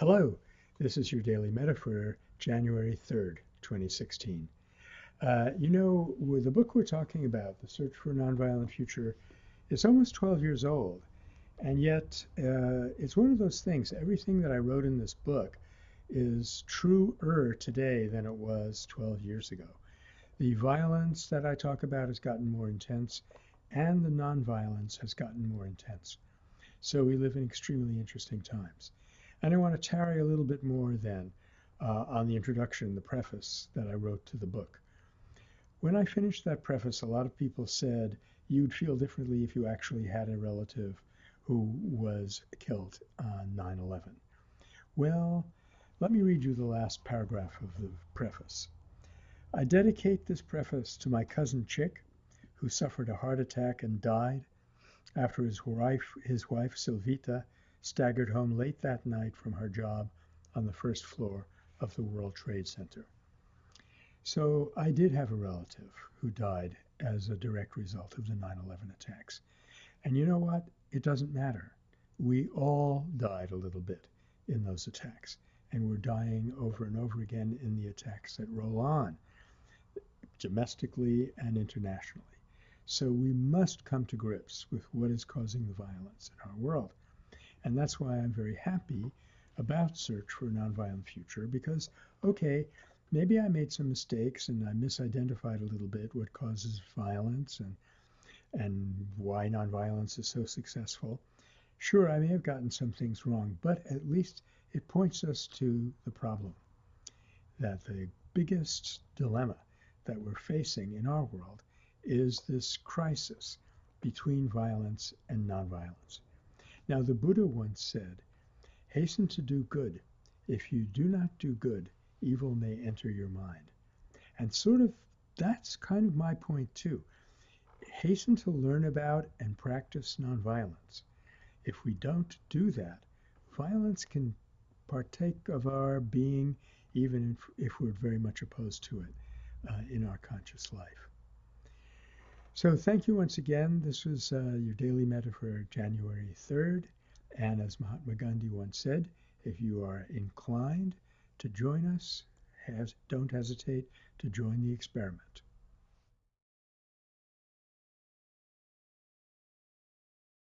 Hello, this is your Daily Metta for January 3rd, 2016. Uh, you know, with the book we're talking about, The Search for a Nonviolent Future, it's almost 12 years old. And yet, uh, it's one of those things, everything that I wrote in this book is truer today than it was 12 years ago. The violence that I talk about has gotten more intense, and the nonviolence has gotten more intense. So we live in extremely interesting times. And I want to tarry a little bit more then uh, on the introduction, the preface that I wrote to the book. When I finished that preface, a lot of people said you'd feel differently if you actually had a relative who was killed on 9 11. Well, let me read you the last paragraph of the preface. I dedicate this preface to my cousin Chick, who suffered a heart attack and died after his wife, his wife Silvita staggered home late that night from her job on the first floor of the World Trade Center. So I did have a relative who died as a direct result of the 9 11 attacks. And you know what? It doesn't matter. We all died a little bit in those attacks. And we're dying over and over again in the attacks that roll on, domestically and internationally. So we must come to grips with what is causing the violence in our world. And that's why I'm very happy about Search for a Nonviolent Future because, okay, maybe I made some mistakes and I misidentified a little bit what causes violence and and why nonviolence is so successful. Sure, I may have gotten some things wrong, but at least it points us to the problem that the biggest dilemma that we're facing in our world is this crisis between violence and nonviolence. Now, the Buddha once said, Hasten to do good. If you do not do good, evil may enter your mind. And sort of that's kind of my point too. Hasten to learn about and practice nonviolence. If we don't do that, violence can partake of our being, even if, we're very much opposed to it uh, in our conscious life. So thank you once again. This was uh, your daily metta for January 3rd. And as Mahatma Gandhi once said, if you are inclined to join us, has, don't hesitate to join the experiment.